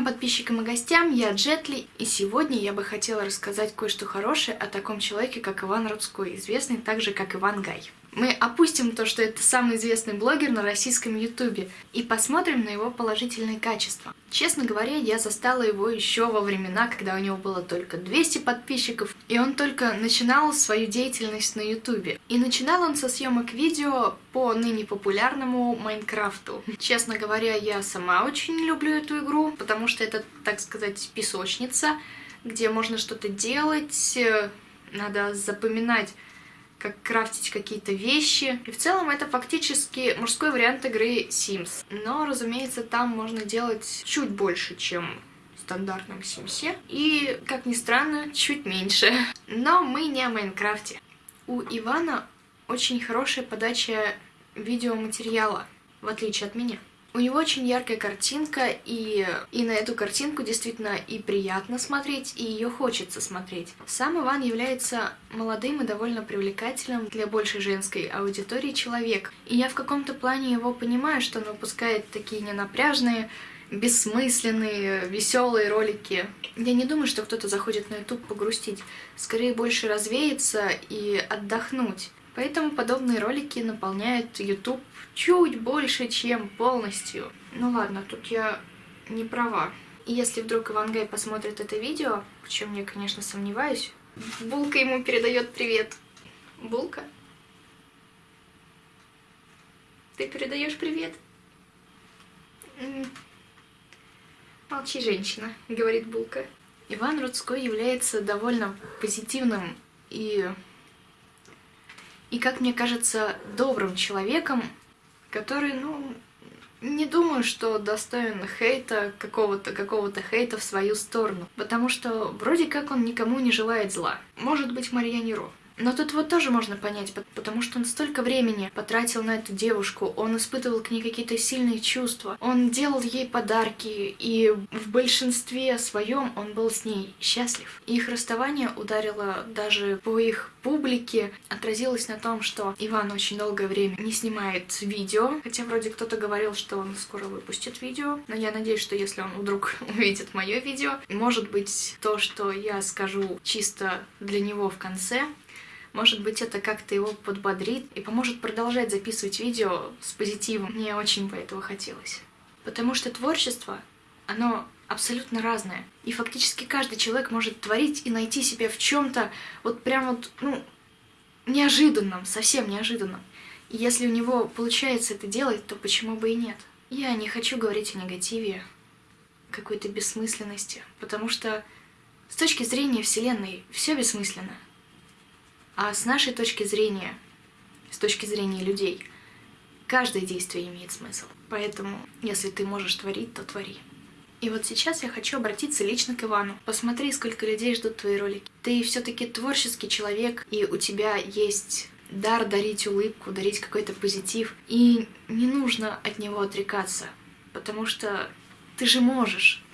моим подписчикам и гостям, я Джетли, и сегодня я бы хотела рассказать кое-что хорошее о таком человеке, как Иван Рудской, известный также как Иван Гай. Мы опустим то, что это самый известный блогер на российском ютубе, и посмотрим на его положительные качества. Честно говоря, я застала его еще во времена, когда у него было только 200 подписчиков, и он только начинал свою деятельность на ютубе. И начинал он со съемок видео по ныне популярному Майнкрафту. Честно говоря, я сама очень люблю эту игру, потому что это, так сказать, песочница, где можно что-то делать, э, надо запоминать как крафтить какие-то вещи. И в целом это фактически мужской вариант игры Sims. Но, разумеется, там можно делать чуть больше, чем в стандартном Симсе. И, как ни странно, чуть меньше. Но мы не о Майнкрафте. У Ивана очень хорошая подача видеоматериала, в отличие от меня. У него очень яркая картинка, и, и на эту картинку действительно и приятно смотреть, и ее хочется смотреть. Сам Иван является молодым и довольно привлекательным для большей женской аудитории человек. И я в каком-то плане его понимаю, что он выпускает такие ненапряжные, бессмысленные, веселые ролики. Я не думаю, что кто-то заходит на YouTube погрустить. Скорее больше развеяться и отдохнуть. Поэтому подобные ролики наполняют YouTube чуть больше, чем полностью. Ну ладно, тут я не права. И если вдруг Ивангай посмотрит это видео, в чем я, конечно, сомневаюсь, Булка ему передает привет. Булка? Ты передаешь привет? Молчи, женщина, говорит Булка. Иван Рудской является довольно позитивным и и, как мне кажется, добрым человеком, который, ну, не думаю, что достоин хейта, какого-то какого-то хейта в свою сторону. Потому что вроде как он никому не желает зла. Может быть, Марьяне Ро. Но тут вот тоже можно понять, потому что он столько времени потратил на эту девушку, он испытывал к ней какие-то сильные чувства, он делал ей подарки, и в большинстве своем он был с ней счастлив. Их расставание ударило даже по их публике, отразилось на том, что Иван очень долгое время не снимает видео, хотя вроде кто-то говорил, что он скоро выпустит видео, но я надеюсь, что если он вдруг увидит мое видео, может быть то, что я скажу чисто для него в конце, может быть, это как-то его подбодрит и поможет продолжать записывать видео с позитивом. Мне очень бы этого хотелось. Потому что творчество, оно абсолютно разное. И фактически каждый человек может творить и найти себя в чем то вот прям вот, ну, неожиданном, совсем неожиданном. И если у него получается это делать, то почему бы и нет? Я не хочу говорить о негативе, какой-то бессмысленности, потому что с точки зрения Вселенной все бессмысленно. А с нашей точки зрения, с точки зрения людей, каждое действие имеет смысл. Поэтому, если ты можешь творить, то твори. И вот сейчас я хочу обратиться лично к Ивану. Посмотри, сколько людей ждут твои ролики. Ты все-таки творческий человек, и у тебя есть дар дарить улыбку, дарить какой-то позитив. И не нужно от него отрекаться, потому что ты же можешь.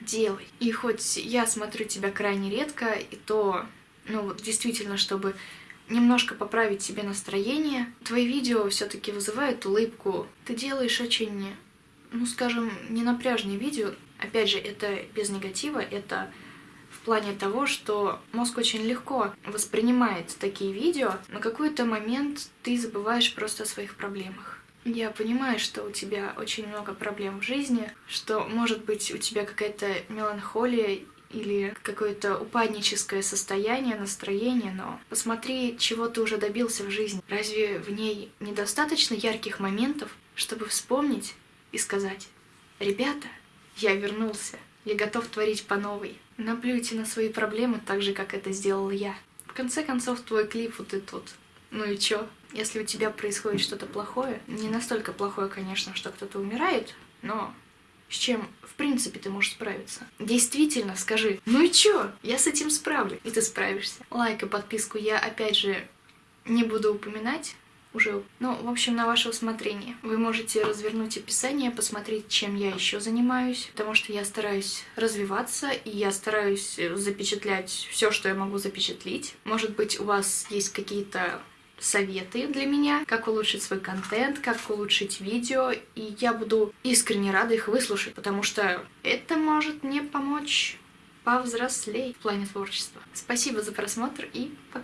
Делай. И хоть я смотрю тебя крайне редко, и то ну вот действительно, чтобы немножко поправить себе настроение. Твои видео все-таки вызывают улыбку. Ты делаешь очень, ну скажем, ненапряжные видео. Опять же, это без негатива, это в плане того, что мозг очень легко воспринимает такие видео. На какой-то момент ты забываешь просто о своих проблемах. Я понимаю, что у тебя очень много проблем в жизни, что, может быть, у тебя какая-то меланхолия или какое-то упадническое состояние, настроение, но посмотри, чего ты уже добился в жизни. Разве в ней недостаточно ярких моментов, чтобы вспомнить и сказать «Ребята, я вернулся, я готов творить по новой». Наплюйте на свои проблемы так же, как это сделал я. В конце концов, твой клип вот этот вот. Ну и чё? Если у тебя происходит что-то плохое, не настолько плохое, конечно, что кто-то умирает, но с чем, в принципе, ты можешь справиться. Действительно, скажи, ну и чё, я с этим справлюсь, и ты справишься. Лайк и подписку я, опять же, не буду упоминать, уже, ну, в общем, на ваше усмотрение. Вы можете развернуть описание, посмотреть, чем я еще занимаюсь, потому что я стараюсь развиваться, и я стараюсь запечатлять все, что я могу запечатлить. Может быть, у вас есть какие-то советы для меня, как улучшить свой контент, как улучшить видео, и я буду искренне рада их выслушать, потому что это может мне помочь повзрослеть в плане творчества. Спасибо за просмотр и пока!